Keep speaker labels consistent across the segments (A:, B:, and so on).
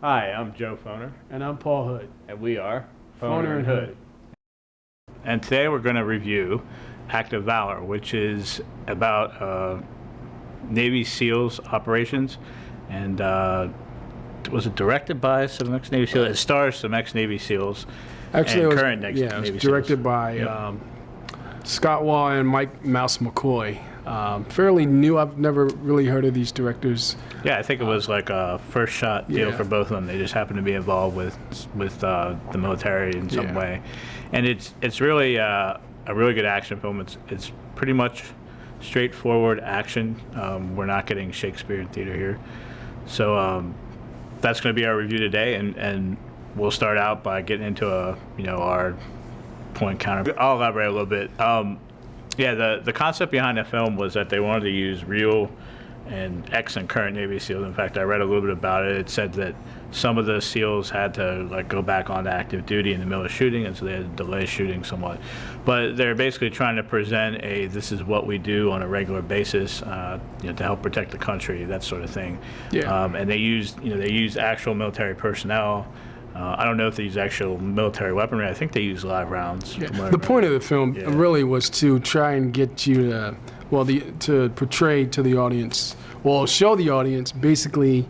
A: Hi, I'm Joe Foner,
B: And I'm Paul Hood.
A: and we are
B: Foner and Hood.
A: And today we're going to review Act of Valor, which is about uh, Navy SEALs operations. And uh, was it directed by some ex Navy SEAls? It stars some ex Navy SEAls.
B: Actually, was,
A: current ex
B: yeah, it was directed
A: SEAls.
B: by
A: Yep.
B: um, Scott Waugh and Mike Mouse McCoy. Um, fairly new. I've never really heard of these directors.
A: Yeah, I think it was like a first shot deal
B: Yeah.
A: for both of them. They just happened to be involved with with uh, the military in some
B: Yeah.
A: way, and it's it's really uh, a really good action film. It's it's pretty much straightforward action. Um, we're not getting Shakespeare in theater here, so um, that's going to be our review today, and and we'll start out by getting into a you know our point counter. I'll elaborate a little bit. Um, yeah, the the concept behind the film was that they wanted to use real and ex and current Navy SEAls. In fact, I read a little bit about it. It said that some of the SEAls had to like go back on to active duty in the middle of shooting, and so they had to delay shooting somewhat. But they're basically trying to present a this is what we do on a regular basis, uh, you know, to help protect the country, that sort of thing.
B: Yeah.
A: Um, and they used you know they used actual military personnel. Uh, I don't know if they use actual military weaponry. I think they use live rounds. from what I
B: The point of the film
A: Yeah.
B: really was to try and get you to, well, the to portray to the audience, well, show the audience basically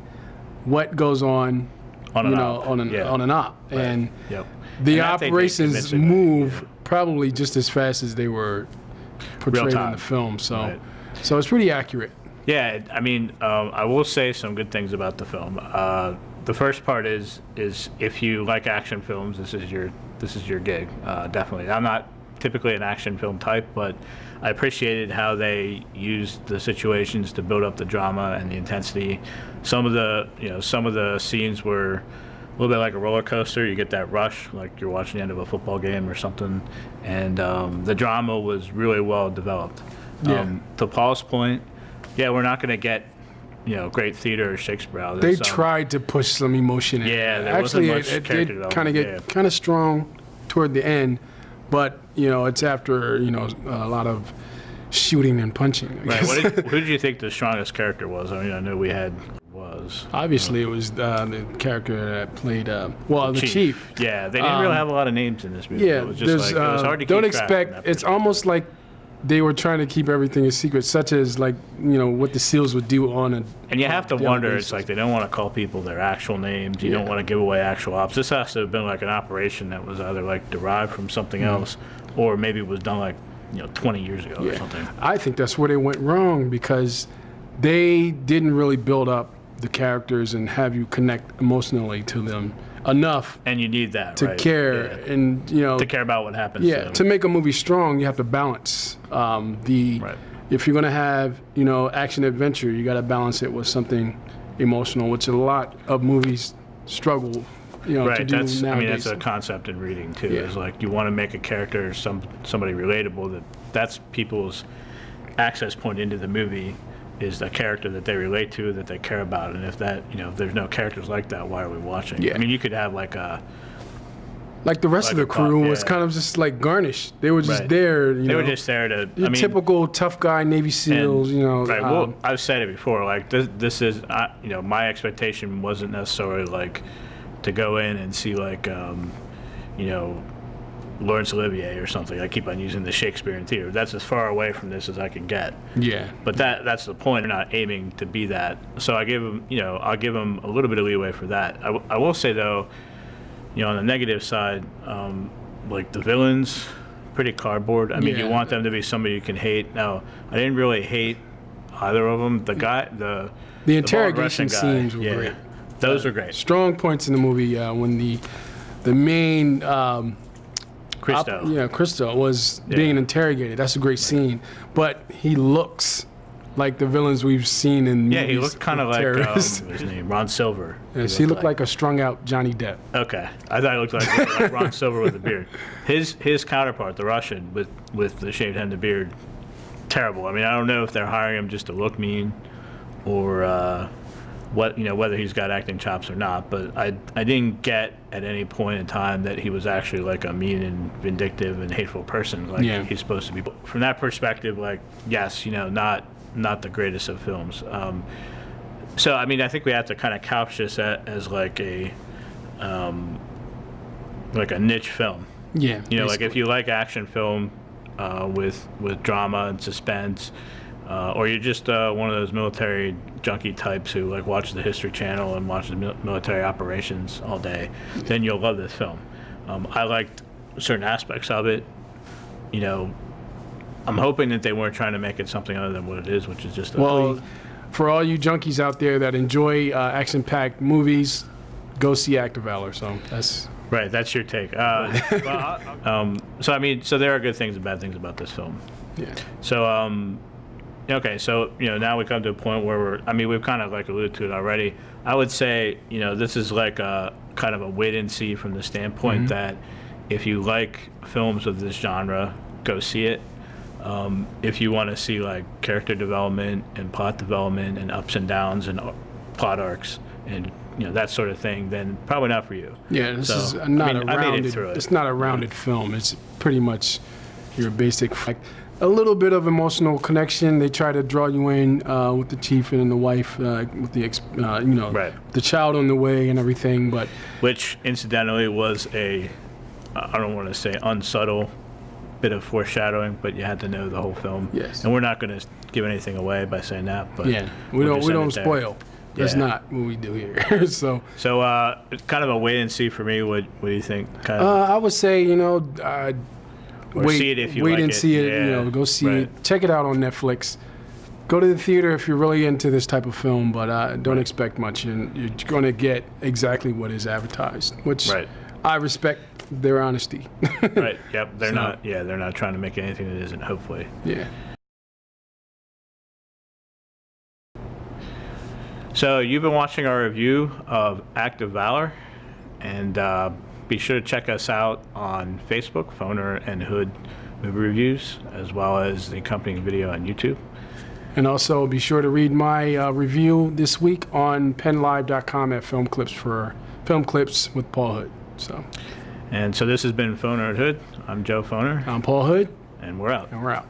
B: what goes on,
A: On
B: you
A: and
B: know,
A: off.
B: on an
A: Yeah.
B: on and op,
A: Right.
B: and
A: Yep.
B: the
A: And that they did
B: operations
A: convincingly,
B: move
A: yeah.
B: probably just as fast as they were portrayed in the film. So,
A: Right.
B: so it's pretty accurate.
A: Yeah, I mean, um, I will say some good things about the film. Uh, the first part is is if you like action films, this is your this is your gig. Uh, definitely, I'm not typically an action film type, but I appreciated how they used the situations to build up the drama and the intensity. Some of the you know some of the scenes were a little bit like a roller coaster. You get that rush, like you're watching the end of a football game or something, and um, the drama was really well developed.
B: Yeah.
A: Um, to Paul's point, yeah, we're not going to get you know great theater or Shakespeare out
B: They
A: um,
B: tried to push some emotion in.
A: Yeah, there
B: actually,
A: wasn't much
B: it, it did kind of get
A: yeah.
B: kind of strong toward the end, but you know, it's after you know a lot of shooting and punching.
A: Right. What did, who did you think the strongest character was? I mean, I know we had was
B: Obviously, it was uh, the character that played uh, well, the chief.
A: Yeah, they didn't
B: Um,
A: really have a lot of names in this movie.
B: Yeah,
A: it was just like it was
B: uh,
A: hard to
B: don't expect. It's almost like they were trying to keep everything a secret, such as like you know what the SEALs would do on a.
A: And you have to wonder, it's like they don't want to call people their actual names. You don't want to give away actual ops. This has to have been like an operation that was either like derived from something
B: Mm-hmm.
A: else, or maybe it was done like you know 20 years ago or something.
B: I think that's where they went wrong because they didn't really build up the characters and have you connect emotionally to them enough
A: And you need that
B: to
A: right?
B: care
A: Yeah.
B: and you know
A: to care about what happens.
B: yeah
A: to
B: to make a movie strong you have to balance um, the
A: Right.
B: if you're going to have you know action adventure you got to balance it with something emotional which a lot of movies struggle you know to
A: Right.
B: do
A: That's. I mean, that's a concept in reading too.
B: Yeah.
A: Is like you want to make a character some somebody relatable. That that's people's access point into the movie is the character that they relate to, that they care about. And if that, you know, if there's no characters like that, why are we watching?
B: Yeah.
A: I mean, you could have like a.
B: like the rest of the
A: a cop,
B: crew was kind of just like garnished they were just
A: Right.
B: there you know.
A: They
B: know
A: were just there to. I mean,
B: typical tough guy Navy SEAls, you know.
A: Right.
B: um,
A: well, I've said it before. Like this, this is, uh, you know, my expectation wasn't necessarily like to go in and see like, um, you know, Laurence Olivier or something. I keep on using the Shakespearean theater. That's as far away from this as I can get.
B: yeah,
A: But that that's the point. They're not aiming to be that. So I give them, you know, I'll give them a little bit of leeway for that. I, w- I will say though, you know, on the negative side, um, like the villains, pretty cardboard. I mean, you want them to be somebody you can hate. Now, I didn't really hate either of them. The guy, the
B: The interrogation
A: guy,
B: scenes were
A: yeah,
B: great.
A: Those were great.
B: strong points in the movie uh, when the the main um,
A: Christo.
B: yeah, Christo was being interrogated. That's a great scene, but he looks like the villains we've seen in
A: yeah, he
B: movies
A: looked kind of like um,
B: terrorists.
A: his name, Ron Silver.
B: yes, he looked like a strung out Johnny Depp.
A: Okay, I thought he looked like, like Ron Silver with a beard. His his counterpart, the Russian with with the shaved head and the beard, terrible. I mean, I don't know if they're hiring him just to look mean, or uh, what you know whether he's got acting chops or not. But I I didn't get at any point in time that he was actually like a mean and vindictive and hateful person like
B: Yeah.
A: he's supposed to be. But From that perspective, like yes, you know, not not the greatest of films. Um, So I mean, I think we have to kind of couch this a- as like a, um, like a niche film.
B: Yeah.
A: You know, like if you like action film uh, with with drama and suspense, uh, or you're just uh, one of those military junkie types who like watches the History Channel and watches mil- military operations all day, then you'll love this film. Um, I liked certain aspects of it. You know, I'm hoping that they weren't trying to make it something other than what it is, which is just a
B: Well, for all you junkies out there that enjoy uh, action-packed movies, go see Act of Valor. So that's
A: Right, that's your take. Uh, well, um, so I mean, so there are good things and bad things about this film.
B: yeah.
A: So, um, okay, so you know now we come to a point where we're. I mean, we've kind of like alluded to it already. I would say you know this is like a kind of a wait and see from the standpoint that if you like films of this genre, go see it. Um, if you want to see like character development and plot development and ups and downs and uh, plot arcs and you know that sort of thing, then probably not for you.
B: Yeah, this
A: So,
B: is
A: I
B: not
A: mean,
B: a
A: I made it
B: rounded.
A: it.
B: It's not a rounded film. It's pretty much your basic. Like, a little bit of emotional connection. They try to draw you in uh, with the chief and the wife, uh, with the ex- uh, you know
A: Right.
B: the child on the way and everything. But
A: which incidentally was a I don't want to say unsubtle bit of foreshadowing, but you had to know the whole film.
B: Yes.
A: And we're not going to give anything away by saying that, but
B: yeah, we
A: we'll
B: don't we don't spoil. That's
A: Yeah.
B: not what we do here. so
A: So uh, kind of a wait and see for me. What What do you think? Kind
B: uh,
A: of.
B: I would say you know.
A: Or
B: wait,
A: see it if you
B: wait
A: like
B: and
A: it.
B: see it. You know, go see
A: right.
B: it. Check it out on Netflix. Go to the theater if you're really into this type of film, but uh, don't expect much, and you're going to get exactly what is advertised, which
A: Right.
B: I respect their honesty.
A: right. Yep. They're
B: So-
A: not. Yeah. They're not trying to make anything that isn't. Hopefully.
B: yeah.
A: So you've been watching our review of Act of Valor, and uh, be sure to check us out on Facebook, Phoner and Hood Movie Reviews, as well as the accompanying video on YouTube.
B: And also be sure to read my uh, review this week on pennlive.com at film clips for film clips with Paul Hood. So
A: And so this has been Phoner and Hood. I'm Joe Phoner,
B: I'm Paul Hood,
A: and we're out.
B: and we're out.